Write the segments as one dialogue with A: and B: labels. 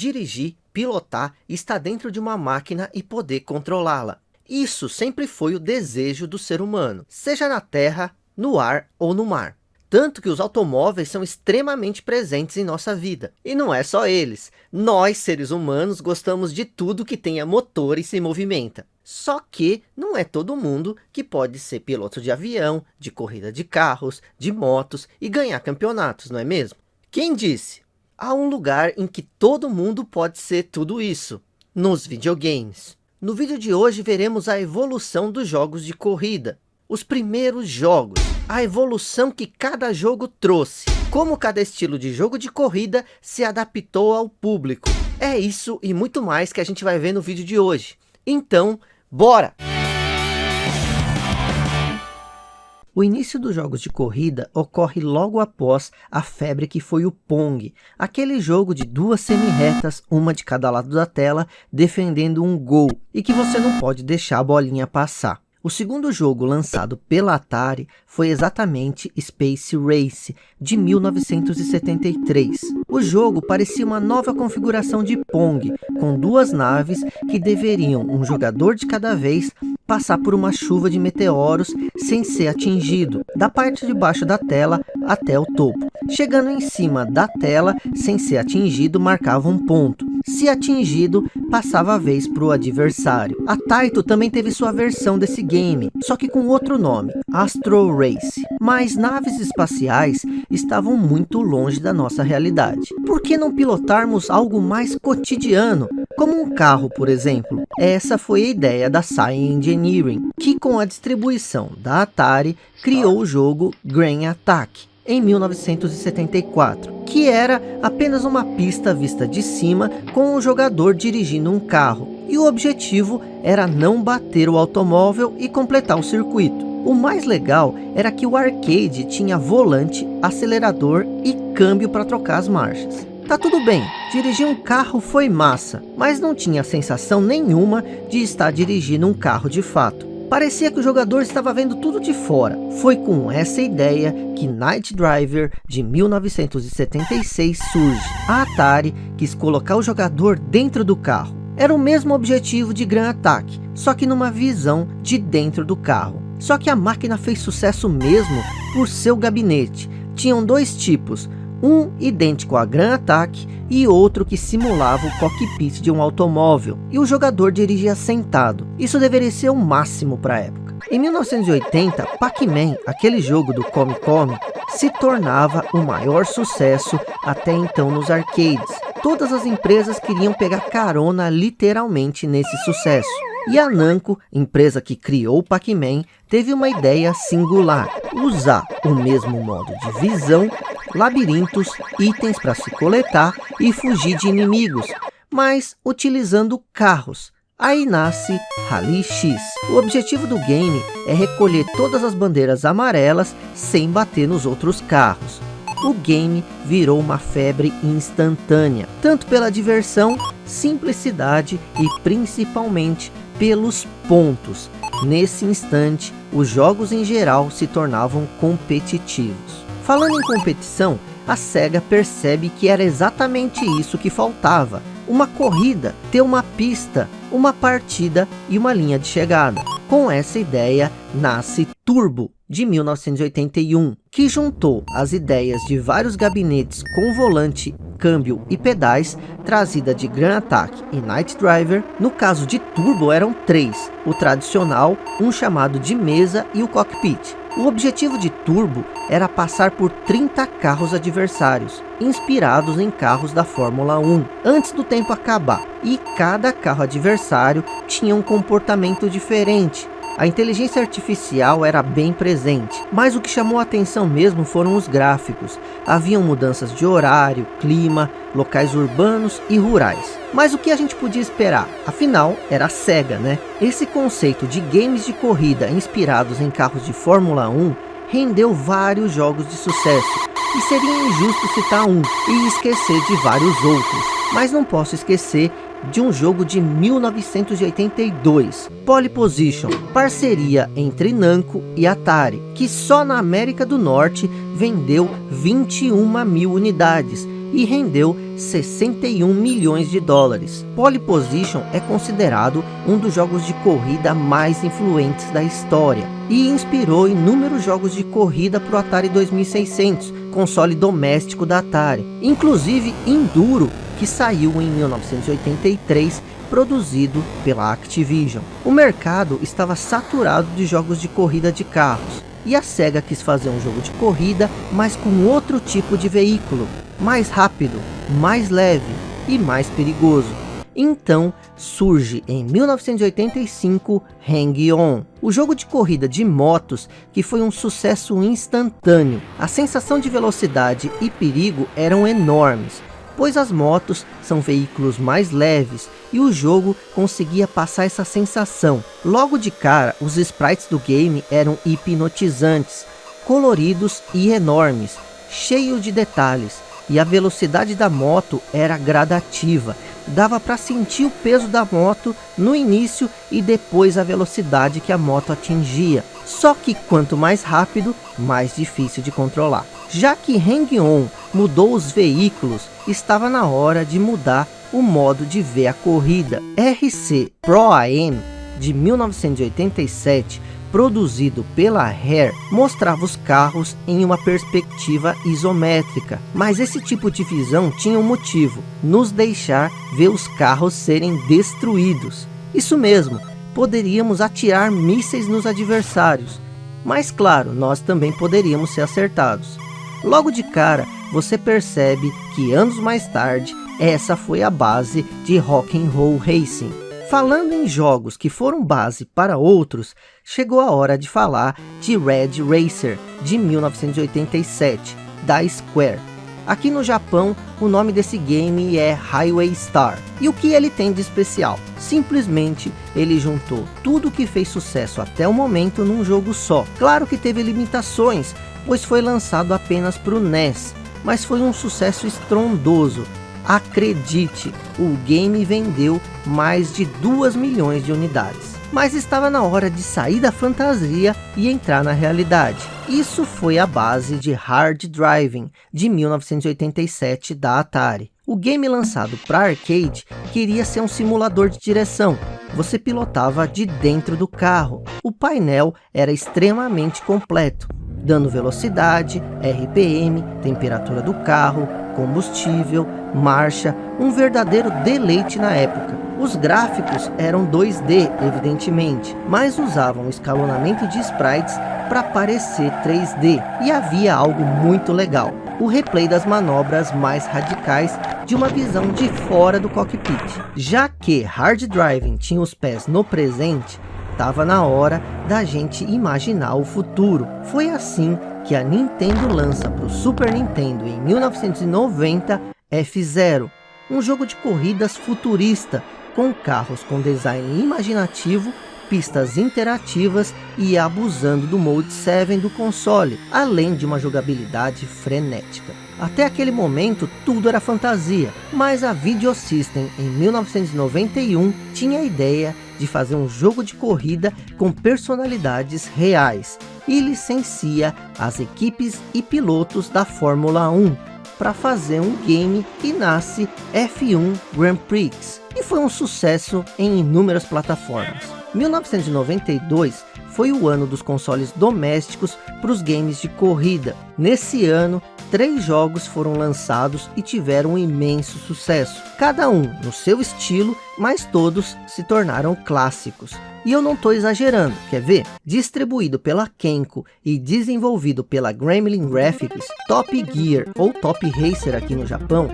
A: dirigir, pilotar, estar dentro de uma máquina e poder controlá-la. Isso sempre foi o desejo do ser humano, seja na terra, no ar ou no mar. Tanto que os automóveis são extremamente presentes em nossa vida. E não é só eles. Nós, seres humanos, gostamos de tudo que tenha motor e se movimenta. Só que não é todo mundo que pode ser piloto de avião, de corrida de carros, de motos e ganhar campeonatos, não é mesmo? Quem disse? Há um lugar em que todo mundo pode ser tudo isso, nos videogames. No vídeo de hoje veremos a evolução dos jogos de corrida, os primeiros jogos, a evolução que cada jogo trouxe, como cada estilo de jogo de corrida se adaptou ao público. É isso e muito mais que a gente vai ver no vídeo de hoje. Então, bora! O início dos jogos de corrida ocorre logo após a febre que foi o Pong, aquele jogo de duas semi-retas, uma de cada lado da tela, defendendo um gol, e que você não pode deixar a bolinha passar. O segundo jogo lançado pela Atari foi exatamente Space Race, de 1973. O jogo parecia uma nova configuração de Pong, com duas naves que deveriam, um jogador de cada vez, passar por uma chuva de meteoros sem ser atingido, da parte de baixo da tela até o topo. Chegando em cima da tela, sem ser atingido, marcava um ponto. Se atingido, passava a vez para o adversário. A Taito também teve sua versão desse game, só que com outro nome, Astro Race. Mas naves espaciais estavam muito longe da nossa realidade. Por que não pilotarmos algo mais cotidiano, como um carro, por exemplo? Essa foi a ideia da Science Engineering, que com a distribuição da Atari, criou o jogo Grain Attack, em 1974, que era apenas uma pista vista de cima com o jogador dirigindo um carro. E o objetivo era não bater o automóvel e completar o circuito. O mais legal era que o arcade tinha volante, acelerador e câmbio para trocar as marchas. Tá tudo bem, dirigir um carro foi massa, mas não tinha sensação nenhuma de estar dirigindo um carro de fato. Parecia que o jogador estava vendo tudo de fora. Foi com essa ideia que Night Driver de 1976 surge. A Atari quis colocar o jogador dentro do carro. Era o mesmo objetivo de Grand Attack, só que numa visão de dentro do carro. Só que a máquina fez sucesso mesmo por seu gabinete. Tinham dois tipos, um idêntico a Grand Attack e outro que simulava o cockpit de um automóvel, e o jogador dirigia sentado. Isso deveria ser o máximo para a época. Em 1980, Pac-Man, aquele jogo do Come Come, se tornava o maior sucesso até então nos arcades. Todas as empresas queriam pegar carona literalmente nesse sucesso. E a Namco, empresa que criou o Pac-Man, teve uma ideia singular, usar o mesmo modo de visão labirintos, itens para se coletar e fugir de inimigos, mas utilizando carros. Aí nasce Rally X. O objetivo do game é recolher todas as bandeiras amarelas sem bater nos outros carros. O game virou uma febre instantânea, tanto pela diversão, simplicidade e principalmente pelos pontos. Nesse instante, os jogos em geral se tornavam competitivos. Falando em competição, a SEGA percebe que era exatamente isso que faltava. Uma corrida, ter uma pista, uma partida e uma linha de chegada. Com essa ideia, nasce Turbo, de 1981, que juntou as ideias de vários gabinetes com volante, câmbio e pedais, trazida de Grand Attack e Night Driver. No caso de Turbo eram três, o tradicional, um chamado de mesa e o cockpit. O objetivo de Turbo era passar por 30 carros adversários, inspirados em carros da Fórmula 1, antes do tempo acabar. E cada carro adversário tinha um comportamento diferente, a inteligência artificial era bem presente, mas o que chamou a atenção mesmo foram os gráficos. Haviam mudanças de horário, clima, locais urbanos e rurais. Mas o que a gente podia esperar? Afinal, era a SEGA, né? Esse conceito de games de corrida inspirados em carros de Fórmula 1 rendeu vários jogos de sucesso. E seria injusto citar um e esquecer de vários outros. Mas não posso esquecer de um jogo de 1982, Pole Position, parceria entre Namco e Atari, que só na América do Norte vendeu 21 mil unidades e rendeu 61 milhões de dólares. Pole Position é considerado um dos jogos de corrida mais influentes da história e inspirou inúmeros jogos de corrida para o Atari 2600, console doméstico da Atari, inclusive Enduro, que saiu em 1983 produzido pela Activision. O mercado estava saturado de jogos de corrida de carros, e a SEGA quis fazer um jogo de corrida, mas com outro tipo de veículo, mais rápido, mais leve e mais perigoso. Então surge em 1985 Hang On, o jogo de corrida de motos que foi um sucesso instantâneo. A sensação de velocidade e perigo eram enormes, pois as motos são veículos mais leves e o jogo conseguia passar essa sensação. Logo de cara, os sprites do game eram hipnotizantes, coloridos e enormes, cheios de detalhes, e a velocidade da moto era gradativa, dava para sentir o peso da moto no início e depois a velocidade que a moto atingia. Só que quanto mais rápido, mais difícil de controlar. Já que Hang-On mudou os veículos, estava na hora de mudar o modo de ver a corrida. RC Pro AM de 1987, produzido pela Hare, mostrava os carros em uma perspectiva isométrica. Mas esse tipo de visão tinha um motivo, nos deixar ver os carros serem destruídos. Isso mesmo, poderíamos atirar mísseis nos adversários. Mas claro, nós também poderíamos ser acertados. Logo de cara, você percebe que anos mais tarde, essa foi a base de Rock and Roll Racing. Falando em jogos que foram base para outros, chegou a hora de falar de Red Racer, de 1987, da Square. Aqui no Japão, o nome desse game é Highway Star. E o que ele tem de especial? Simplesmente, ele juntou tudo que fez sucesso até o momento num jogo só. Claro que teve limitações, pois foi lançado apenas para o NES, mas foi um sucesso estrondoso. Acredite, o game vendeu mais de 2 milhões de unidades. Mas estava na hora de sair da fantasia e entrar na realidade. Isso foi a base de Hard Driving, de 1987 da Atari. O game lançado para arcade queria ser um simulador de direção. Você pilotava de dentro do carro. O painel era extremamente completo dando velocidade, RPM, temperatura do carro, combustível, marcha, um verdadeiro deleite na época. Os gráficos eram 2D, evidentemente, mas usavam escalonamento de sprites para parecer 3D, e havia algo muito legal, o replay das manobras mais radicais de uma visão de fora do cockpit. Já que Hard Driving tinha os pés no presente, estava na hora da gente imaginar o futuro. Foi assim que a Nintendo lança para o Super Nintendo em 1990 F-Zero, um jogo de corridas futurista, com carros com design imaginativo, pistas interativas e abusando do Mode 7 do console, além de uma jogabilidade frenética. Até aquele momento tudo era fantasia, mas a Video System em 1991 tinha a ideia de fazer um jogo de corrida com personalidades reais e licencia as equipes e pilotos da Fórmula 1 para fazer um game que nasce F1 Grand Prix e foi um sucesso em inúmeras plataformas. 1992 foi o ano dos consoles domésticos para os games de corrida. Nesse ano, três jogos foram lançados e tiveram um imenso sucesso, cada um no seu estilo, mas todos se tornaram clássicos. E eu não estou exagerando, quer ver? Distribuído pela Kenko e desenvolvido pela Gremlin Graphics, Top Gear ou Top Racer aqui no Japão,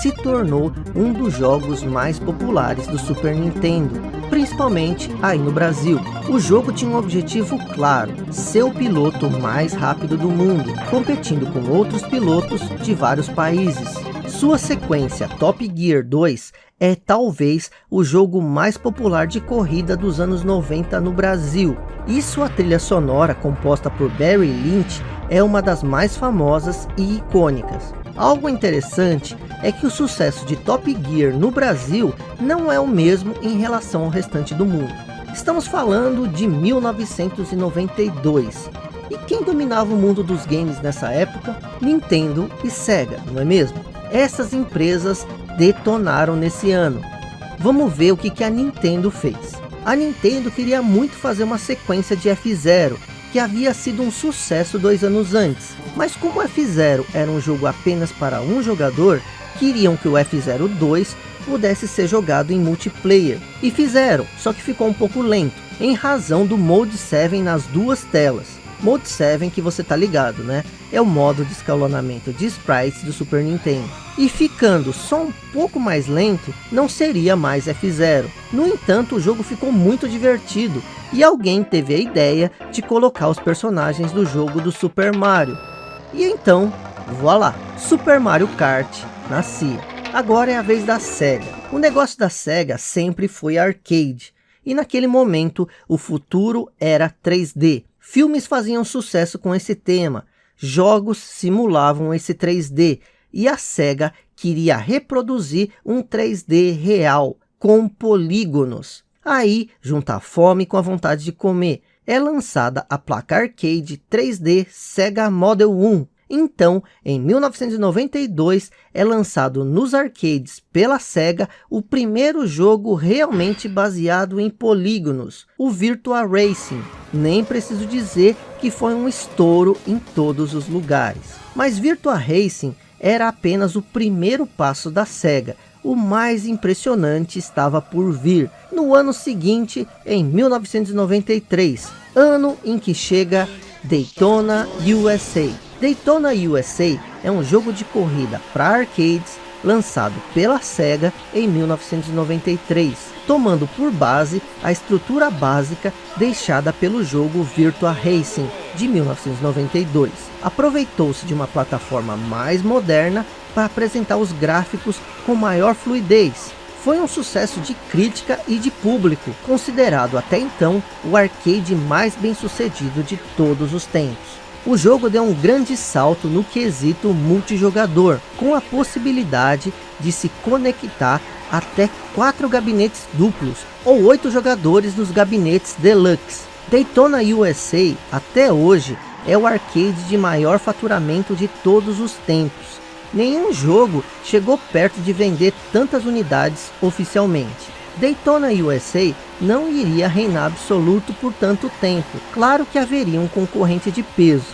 A: se tornou um dos jogos mais populares do Super Nintendo, principalmente aí no Brasil. O jogo tinha um objetivo claro, ser o piloto mais rápido do mundo, competindo com outros pilotos de vários países. Sua sequência Top Gear 2 é talvez o jogo mais popular de corrida dos anos 90 no Brasil. E sua trilha sonora, composta por Barry Lynch, é uma das mais famosas e icônicas. Algo interessante é que o sucesso de Top Gear no Brasil não é o mesmo em relação ao restante do mundo. Estamos falando de 1992. E quem dominava o mundo dos games nessa época? Nintendo e Sega, não é mesmo? Essas empresas detonaram nesse ano. Vamos ver o que, a Nintendo fez. A Nintendo queria muito fazer uma sequência de F-Zero, que havia sido um sucesso dois anos antes. Mas como F-Zero era um jogo apenas para um jogador, queriam que o F-Zero 2 pudesse ser jogado em multiplayer. E fizeram, só que ficou um pouco lento, em razão do Mode 7 nas duas telas. Mode 7 que você tá ligado, né? É o modo de escalonamento de sprites do Super Nintendo. E ficando só um pouco mais lento, não seria mais F0. No entanto, o jogo ficou muito divertido. E alguém teve a ideia de colocar os personagens do jogo do Super Mario. E então, voilá, Super Mario Kart nascia. Agora é a vez da SEGA. O negócio da SEGA sempre foi arcade. E naquele momento, o futuro era 3D. Filmes faziam sucesso com esse tema, jogos simulavam esse 3D e a SEGA queria reproduzir um 3D real, com polígonos. Aí, junta a fome com a vontade de comer, é lançada a placa arcade 3D Sega Model 1, então, em 1992, é lançado nos arcades pela SEGA o primeiro jogo realmente baseado em polígonos, o Virtua Racing. Nem preciso dizer que foi um estouro em todos os lugares. Mas Virtua Racing era apenas o primeiro passo da SEGA, o mais impressionante estava por vir, no ano seguinte, em 1993, ano em que chega Daytona USA. Daytona USA é um jogo de corrida para arcades lançado pela SEGA em 1993, tomando por base a estrutura básica deixada pelo jogo Virtua Racing de 1992. Aproveitou-se de uma plataforma mais moderna para apresentar os gráficos com maior fluidez. Foi um sucesso de crítica e de público, considerado até então o arcade mais bem sucedido de todos os tempos. O jogo deu um grande salto no quesito multijogador, com a possibilidade de se conectar até quatro gabinetes duplos ou oito jogadores nos gabinetes deluxe. Daytona USA até hoje é o arcade de maior faturamento de todos os tempos. Nenhum jogo chegou perto de vender tantas unidades oficialmente. Daytona USA não iria reinar absoluto por tanto tempo. Claro que haveria um concorrente de peso.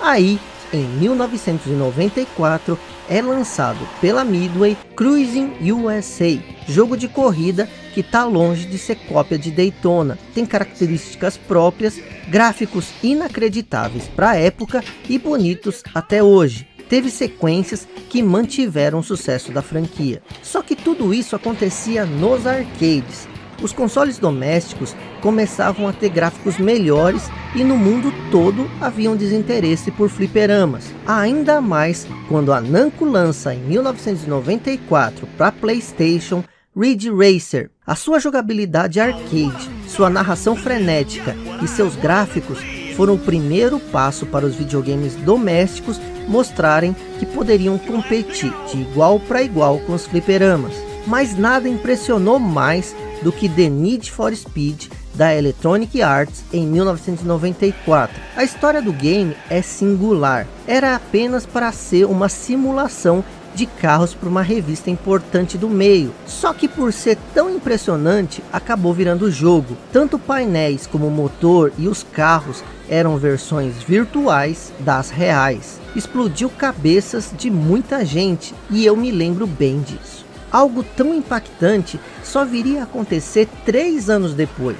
A: Aí, em 1994, é lançado pela Midway Cruising USA, jogo de corrida que está longe de ser cópia de Daytona. Tem características próprias, gráficos inacreditáveis para a época e bonitos até hoje teve sequências que mantiveram o sucesso da franquia. Só que tudo isso acontecia nos arcades. Os consoles domésticos começavam a ter gráficos melhores e no mundo todo havia um desinteresse por fliperamas. Ainda mais quando a Namco lança em 1994 para Playstation Ridge Racer. A sua jogabilidade arcade, sua narração frenética e seus gráficos foram o primeiro passo para os videogames domésticos mostrarem que poderiam competir de igual para igual com os fliperamas. Mas nada impressionou mais do que The Need for Speed da Electronic Arts em 1994. A história do game é singular. Era apenas para ser uma simulação de carros para uma revista importante do meio. Só que por ser tão impressionante, acabou virando jogo. Tanto painéis como o motor e os carros eram versões virtuais das reais. Explodiu cabeças de muita gente e eu me lembro bem disso. Algo tão impactante só viria a acontecer três anos depois,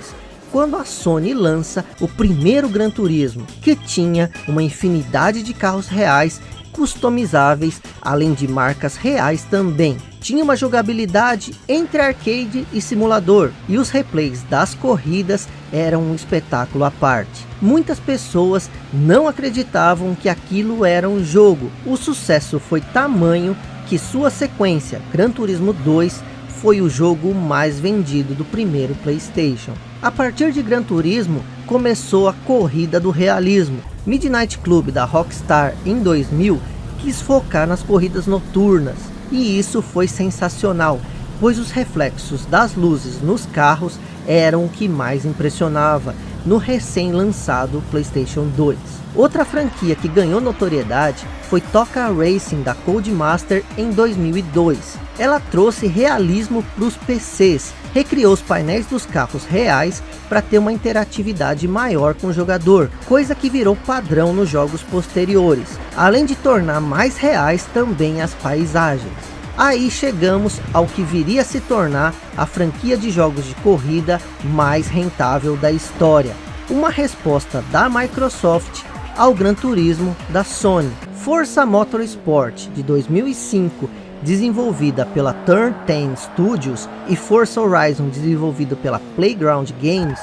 A: quando a Sony lança o primeiro Gran Turismo, que tinha uma infinidade de carros reais customizáveis, além de marcas reais também. Tinha uma jogabilidade entre arcade e simulador, e os replays das corridas eram um espetáculo à parte. Muitas pessoas não acreditavam que aquilo era um jogo. O sucesso foi tamanho que sua sequência, Gran Turismo 2, foi o jogo mais vendido do primeiro Playstation. A partir de Gran Turismo, começou a corrida do realismo. Midnight Club da Rockstar em 2000 quis focar nas corridas noturnas, e isso foi sensacional, pois os reflexos das luzes nos carros eram o que mais impressionava, no recém-lançado PlayStation 2. Outra franquia que ganhou notoriedade foi Toca Racing da Codemaster em 2002. Ela trouxe realismo para os PCs, recriou os painéis dos carros reais para ter uma interatividade maior com o jogador, coisa que virou padrão nos jogos posteriores, além de tornar mais reais também as paisagens. Aí chegamos ao que viria a se tornar a franquia de jogos de corrida mais rentável da história. Uma resposta da Microsoft ao Gran Turismo da Sony. Forza Motorsport de 2005, desenvolvida pela Turn 10 Studios e Forza Horizon desenvolvido pela Playground Games,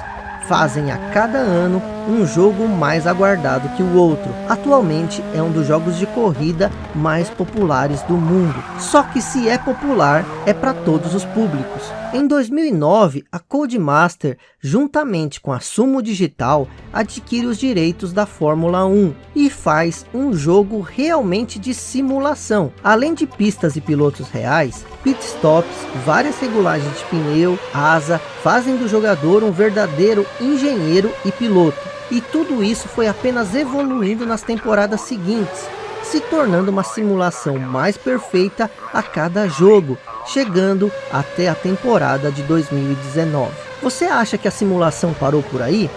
A: fazem a cada ano um jogo mais aguardado que o outro. Atualmente é um dos jogos de corrida mais populares do mundo. Só que se é popular, é para todos os públicos. Em 2009, a Codemaster, juntamente com a Sumo Digital, adquire os direitos da Fórmula 1 e faz um jogo realmente de simulação. Além de pistas e pilotos reais, pitstops, várias regulagens de pneu, asa, fazem do jogador um verdadeiro engenheiro e piloto. E tudo isso foi apenas evoluindo nas temporadas seguintes, se tornando uma simulação mais perfeita a cada jogo, chegando até a temporada de 2019. Você acha que a simulação parou por aí?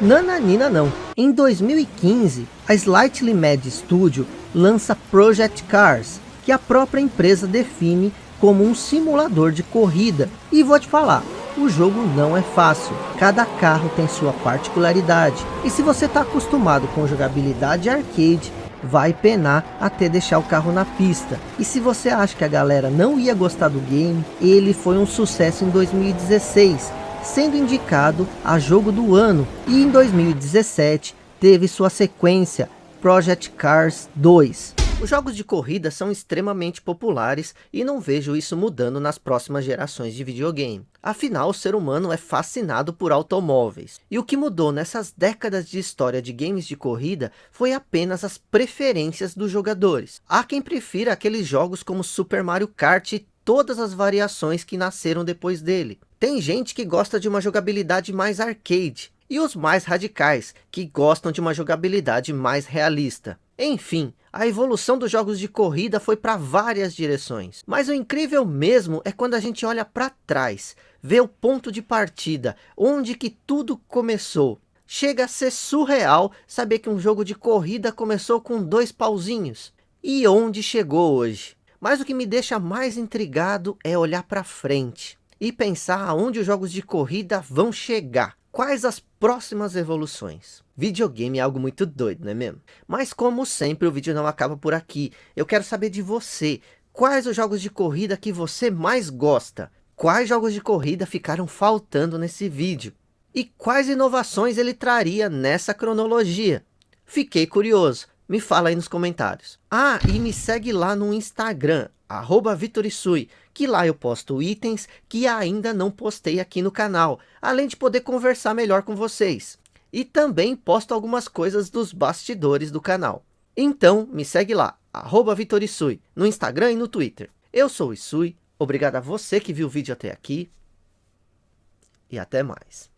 A: Nananina não. Em 2015, a Slightly Mad Studio lança Project Cars, que a própria empresa define como um simulador de corrida. E vou te falar, o jogo não é fácil. Cada carro tem sua particularidade. E se você está acostumado com jogabilidade arcade, vai penar até deixar o carro na pista. E se você acha que a galera não ia gostar do game, ele foi um sucesso em 2016, sendo indicado a jogo do ano. E em 2017 teve sua sequência, Project Cars 2. Os jogos de corrida são extremamente populares e não vejo isso mudando nas próximas gerações de videogame. Afinal, o ser humano é fascinado por automóveis. E o que mudou nessas décadas de história de games de corrida foi apenas as preferências dos jogadores. Há quem prefira aqueles jogos como Super Mario Kart e todas as variações que nasceram depois dele. Tem gente que gosta de uma jogabilidade mais arcade, e os mais radicais, que gostam de uma jogabilidade mais realista. Enfim, a evolução dos jogos de corrida foi para várias direções. Mas o incrível mesmo é quando a gente olha para trás, vê o ponto de partida, onde que tudo começou. Chega a ser surreal saber que um jogo de corrida começou com dois pauzinhos. E onde chegou hoje? Mas o que me deixa mais intrigado é olhar para frente e pensar aonde os jogos de corrida vão chegar. Quais as próximas evoluções? Videogame é algo muito doido, não é mesmo? Mas como sempre, o vídeo não acaba por aqui. Eu quero saber de você. Quais os jogos de corrida que você mais gosta? Quais jogos de corrida ficaram faltando nesse vídeo? E quais inovações ele traria nessa cronologia? Fiquei curioso. Me fala aí nos comentários. Ah, e me segue lá no Instagram, arroba Vitorisui, que lá eu posto itens que ainda não postei aqui no canal, além de poder conversar melhor com vocês. E também posto algumas coisas dos bastidores do canal. Então, me segue lá, arroba Vitorisui, no Instagram e no Twitter. Eu sou o Isui, obrigado a você que viu o vídeo até aqui, e até mais.